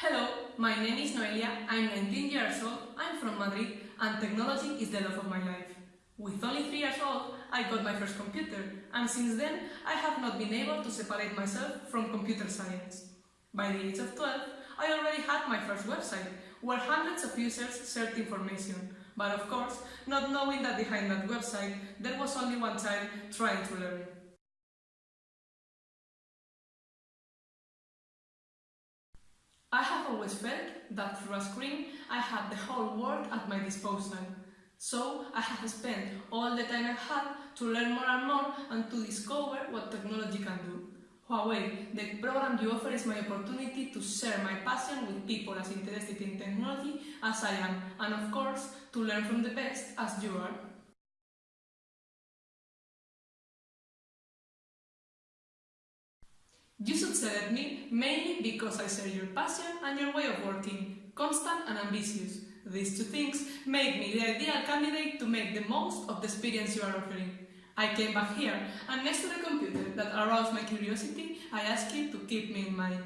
Hello, my name is Noelia, I'm 19 years old, I'm from Madrid, and technology is the love of my life. With only 3 years old, I got my first computer, and since then I have not been able to separate myself from computer science. By the age of 12, I already had my first website, where hundreds of users shared information, but of course, not knowing that behind that website there was only one child trying to learn. Always felt that through a screen I had the whole world at my disposal. So I have spent all the time I had to learn more and more and to discover what technology can do. Huawei, the program you offer is my opportunity to share my passion with people as interested in technology as I am and of course to learn from the best as you are. You should select me mainly because I share your passion and your way of working, constant and ambitious. These two things make me the ideal candidate to make the most of the experience you are offering. I came back here, and next to the computer that aroused my curiosity, I asked you to keep me in mind.